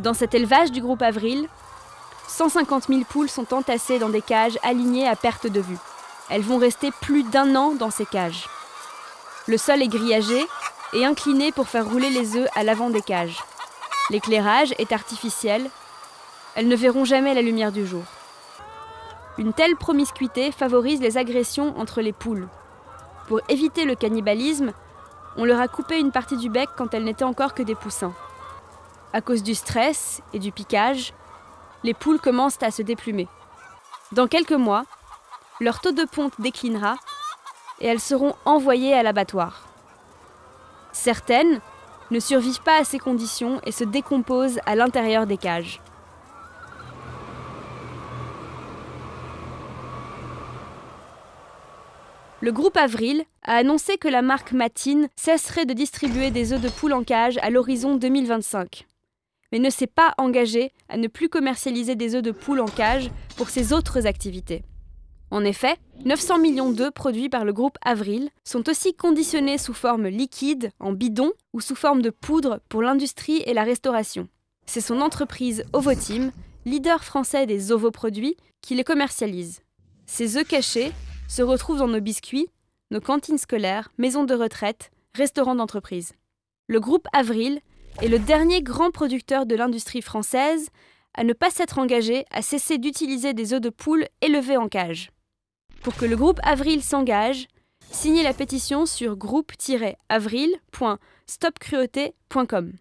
Dans cet élevage du groupe Avril, 150 000 poules sont entassées dans des cages alignées à perte de vue. Elles vont rester plus d'un an dans ces cages. Le sol est grillagé et incliné pour faire rouler les œufs à l'avant des cages. L'éclairage est artificiel. Elles ne verront jamais la lumière du jour. Une telle promiscuité favorise les agressions entre les poules. Pour éviter le cannibalisme, on leur a coupé une partie du bec quand elles n'étaient encore que des poussins. À cause du stress et du piquage, les poules commencent à se déplumer. Dans quelques mois, leur taux de ponte déclinera et elles seront envoyées à l'abattoir. Certaines ne survivent pas à ces conditions et se décomposent à l'intérieur des cages. Le groupe Avril a annoncé que la marque Matine cesserait de distribuer des œufs de poule en cage à l'horizon 2025, mais ne s'est pas engagé à ne plus commercialiser des œufs de poule en cage pour ses autres activités. En effet, 900 millions d'œufs produits par le groupe Avril sont aussi conditionnés sous forme liquide, en bidon ou sous forme de poudre pour l'industrie et la restauration. C'est son entreprise Ovoteam, leader français des ovoproduits, qui les commercialise. Ces œufs cachés se retrouvent dans nos biscuits, nos cantines scolaires, maisons de retraite, restaurants d'entreprise. Le groupe Avril est le dernier grand producteur de l'industrie française à ne pas s'être engagé à cesser d'utiliser des œufs de poule élevés en cage. Pour que le groupe Avril s'engage, signez la pétition sur groupe-avril.stopcruauté.com.